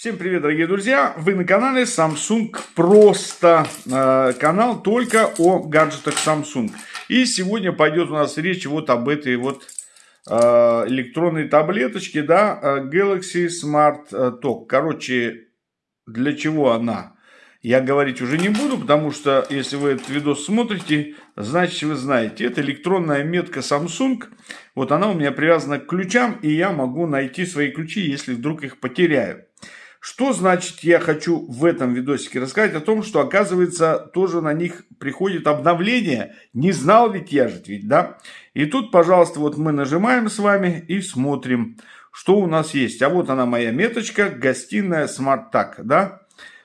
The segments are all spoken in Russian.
Всем привет, дорогие друзья! Вы на канале Samsung Просто. Э, канал только о гаджетах Samsung. И сегодня пойдет у нас речь вот об этой вот э, электронной таблеточке, да, э, Galaxy Smart Talk. Короче, для чего она? Я говорить уже не буду, потому что если вы этот видос смотрите, значит вы знаете. Это электронная метка Samsung. Вот она у меня привязана к ключам, и я могу найти свои ключи, если вдруг их потеряю. Что значит я хочу в этом видосике рассказать о том, что оказывается тоже на них приходит обновление. Не знал ведь я же ведь, да? И тут, пожалуйста, вот мы нажимаем с вами и смотрим, что у нас есть. А вот она моя меточка, гостиная Smart Tag, да?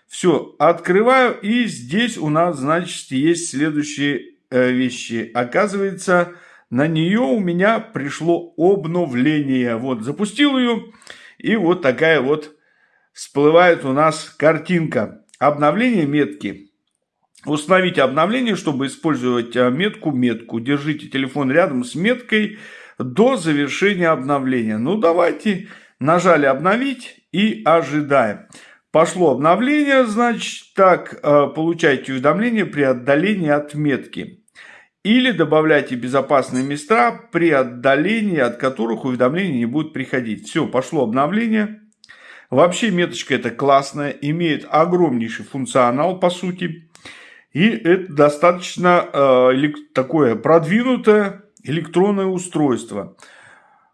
Все, открываю и здесь у нас, значит, есть следующие э, вещи. Оказывается, на нее у меня пришло обновление. Вот, запустил ее и вот такая вот всплывает у нас картинка. Обновление метки. Установите обновление, чтобы использовать а, метку метку. Держите телефон рядом с меткой до завершения обновления. Ну, давайте. Нажали обновить и ожидаем. Пошло обновление, значит, так, а, получайте уведомление при отдалении от метки. Или добавляйте безопасные места при отдалении, от которых уведомления не будут приходить. Все, пошло обновление. Вообще меточка это классная, имеет огромнейший функционал по сути. И это достаточно э, такое продвинутое электронное устройство.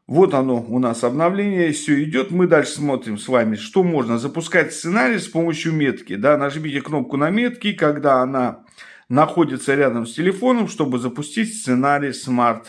Вот оно у нас обновление, все идет. Мы дальше смотрим с вами, что можно запускать сценарий с помощью метки. Да, нажмите кнопку на метке, когда она находится рядом с телефоном, чтобы запустить сценарий Smart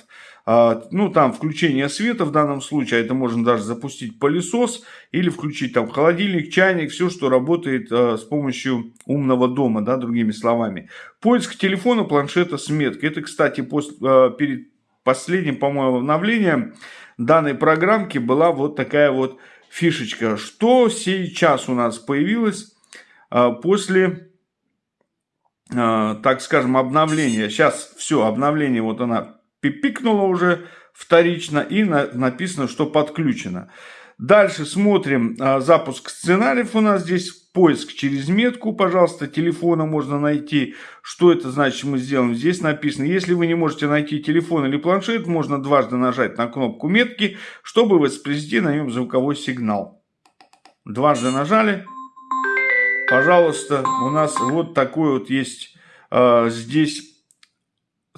а, ну, там, включение света в данном случае, а это можно даже запустить пылесос или включить там холодильник, чайник, все, что работает а, с помощью умного дома, да, другими словами. Поиск телефона, планшета с меткой. Это, кстати, после, а, перед последним, по-моему, обновлением данной программки была вот такая вот фишечка. Что сейчас у нас появилось после так скажем, обновления. Сейчас все, обновление, вот она пипикнуло уже вторично и на, написано, что подключено. Дальше смотрим а, запуск сценариев у нас здесь. Поиск через метку, пожалуйста, телефона можно найти. Что это значит, мы сделаем? Здесь написано, если вы не можете найти телефон или планшет, можно дважды нажать на кнопку метки, чтобы воспроизвести на нем звуковой сигнал. Дважды нажали. Пожалуйста, у нас вот такой вот есть э, здесь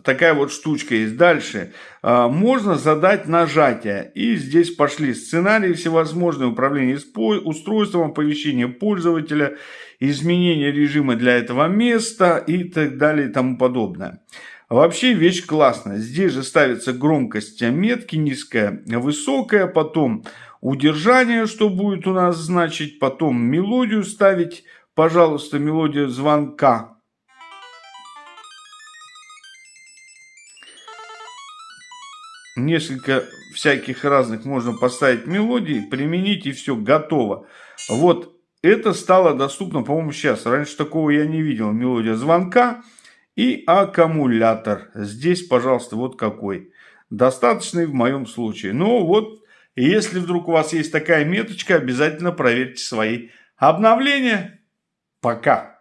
такая вот штучка есть. Дальше. А, можно задать нажатие. И здесь пошли сценарии всевозможные. Управление устройством, оповещение пользователя, изменение режима для этого места и так далее и тому подобное. Вообще вещь классная. Здесь же ставится громкость метки, низкая, высокая, потом удержание, что будет у нас значить, потом мелодию ставить, пожалуйста, мелодия звонка несколько всяких разных можно поставить мелодий, применить и все, готово. Вот это стало доступно, по-моему, сейчас. Раньше такого я не видел. Мелодия звонка и аккумулятор. Здесь, пожалуйста, вот какой. Достаточный в моем случае. Ну вот, если вдруг у вас есть такая меточка, обязательно проверьте свои обновления. para.